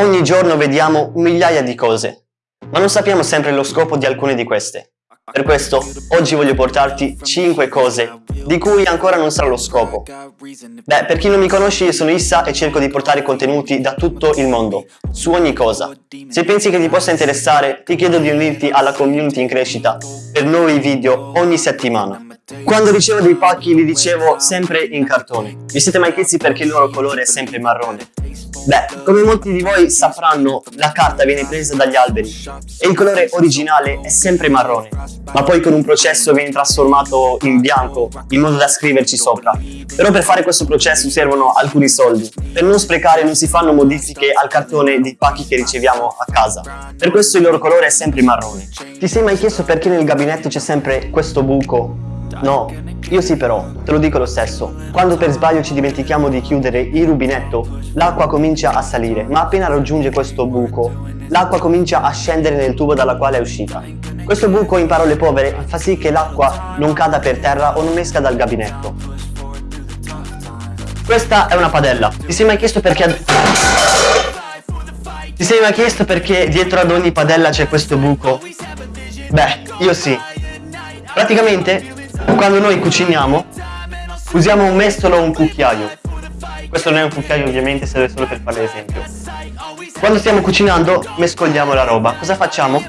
Ogni giorno vediamo migliaia di cose, ma non sappiamo sempre lo scopo di alcune di queste. Per questo, oggi voglio portarti 5 cose di cui ancora non sa lo scopo. Beh, per chi non mi conosce io sono Issa e cerco di portare contenuti da tutto il mondo, su ogni cosa. Se pensi che ti possa interessare, ti chiedo di unirti alla community in crescita per nuovi video ogni settimana. Quando ricevo dei pacchi li ricevo sempre in cartone. Vi siete mai chiesti perché il loro colore è sempre marrone? Beh, come molti di voi sapranno, la carta viene presa dagli alberi e il colore originale è sempre marrone, ma poi con un processo viene trasformato in bianco in modo da scriverci sopra. Però per fare questo processo servono alcuni soldi. Per non sprecare non si fanno modifiche al cartone dei pacchi che riceviamo a casa. Per questo il loro colore è sempre marrone. Ti sei mai chiesto perché nel gabinetto c'è sempre questo buco No, io sì però, te lo dico lo stesso. Quando per sbaglio ci dimentichiamo di chiudere il rubinetto, l'acqua comincia a salire, ma appena raggiunge questo buco, l'acqua comincia a scendere nel tubo dalla quale è uscita. Questo buco, in parole povere, fa sì che l'acqua non cada per terra o non esca dal gabinetto. Questa è una padella. Ti sei mai chiesto perché... Ti sei mai chiesto perché dietro ad ogni padella c'è questo buco? Beh, io sì. Praticamente quando noi cuciniamo usiamo un mestolo o un cucchiaio. Questo non è un cucchiaio ovviamente, serve solo per fare l'esempio. Quando stiamo cucinando mescoliamo la roba. Cosa facciamo?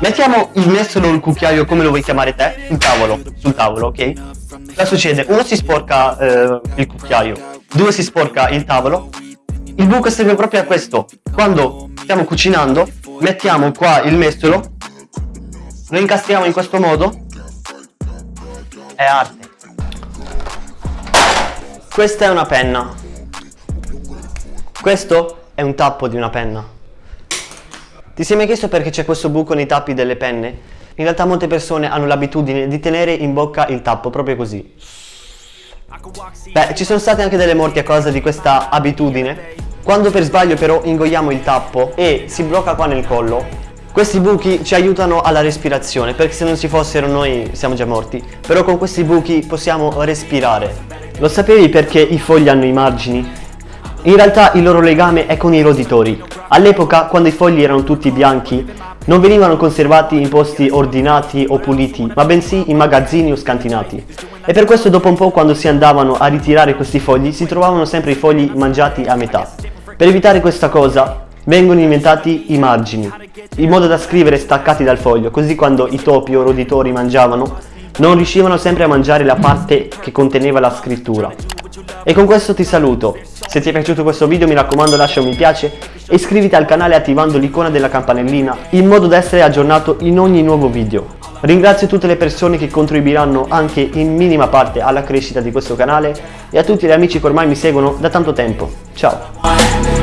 Mettiamo il mestolo o il cucchiaio, come lo vuoi chiamare te, sul tavolo, sul tavolo, ok? Cosa succede? Uno si sporca eh, il cucchiaio, due si sporca il tavolo. Il buco serve proprio a questo. Quando stiamo cucinando, mettiamo qua il mestolo, lo incastriamo in questo modo è arte. Questa è una penna. Questo è un tappo di una penna. Ti sei mai chiesto perché c'è questo buco nei tappi delle penne? In realtà molte persone hanno l'abitudine di tenere in bocca il tappo proprio così. Beh, ci sono state anche delle morti a causa di questa abitudine. Quando per sbaglio però ingoiamo il tappo e si blocca qua nel collo, questi buchi ci aiutano alla respirazione perché se non ci fossero noi siamo già morti. Però con questi buchi possiamo respirare. Lo sapevi perché i fogli hanno i margini? In realtà il loro legame è con i roditori. All'epoca quando i fogli erano tutti bianchi non venivano conservati in posti ordinati o puliti ma bensì in magazzini o scantinati. E per questo dopo un po' quando si andavano a ritirare questi fogli si trovavano sempre i fogli mangiati a metà. Per evitare questa cosa vengono inventati i margini, in modo da scrivere staccati dal foglio, così quando i topi o roditori mangiavano, non riuscivano sempre a mangiare la parte che conteneva la scrittura. E con questo ti saluto, se ti è piaciuto questo video mi raccomando lascia un mi piace e iscriviti al canale attivando l'icona della campanellina in modo da essere aggiornato in ogni nuovo video. Ringrazio tutte le persone che contribuiranno anche in minima parte alla crescita di questo canale e a tutti gli amici che ormai mi seguono da tanto tempo. Ciao!